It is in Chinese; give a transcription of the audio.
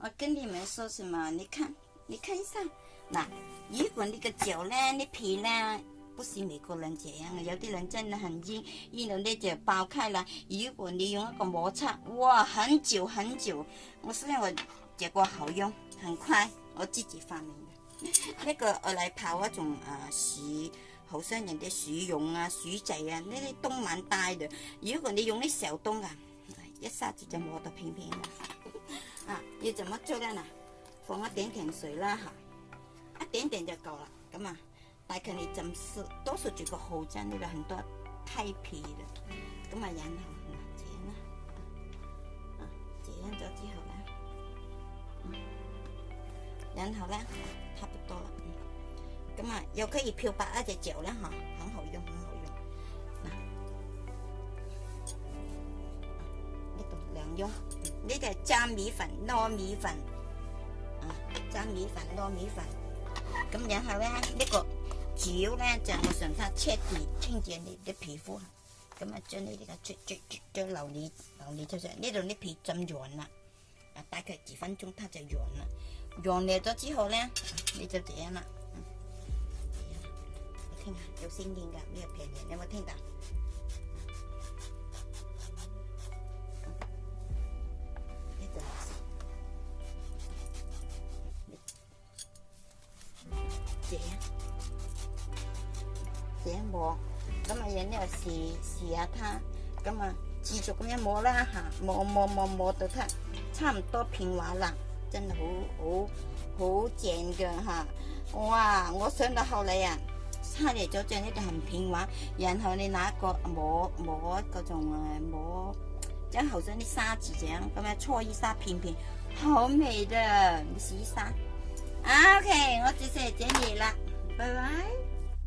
我跟你们说什么？你看，你看一下，那如果你个脚呢，那皮呢，不是每个人这样，有的人真的很硬，硬了你就爆开了。如果你用一个摩擦，哇，很久很久，我虽然为结果好用，很快，我自己发明的。那个我来泡一种啊薯好像人的鼠蓉啊、鼠仔啊，呢啲冬晚大的。如果你用啲小洞啊，一下子就磨到平平。啊，要怎么做的呢？放一点点水啦，吓，一点点就够了。咁啊，大概你浸多数住个后针里个很多鸡皮的，咁啊，然后这样啦，啊，这样咗之后咧，然后咧，差不多啦。咁啊，又可以漂白一只脚啦，吓，很好用，很好用，啊，一度两用。呢就系粘米粉、糯米粉，啊，粘米粉、糯米粉，咁然后咧呢个主要咧就我想它彻底清洁你的皮肤，咁啊将呢啲嘅浊浊浊浊流你流你出上呢度啲皮浸软啦，啊大概几分钟它就软啦，软裂咗之后咧你就这样啦，听下有声音噶咩嘢片段？搵搵摸，咁啊人呢试试下它，咁啊继续咁样摸啦吓，摸摸摸摸到它差唔多片画啦，真系好好好正噶吓！哇，我想到后嚟啊，差嚟咗正呢啲片画，然后你拿个摸摸嗰种诶摸，将后生啲沙子整，咁样搓一沙片片，好美的一沙，OK。我就谢接你了，拜拜。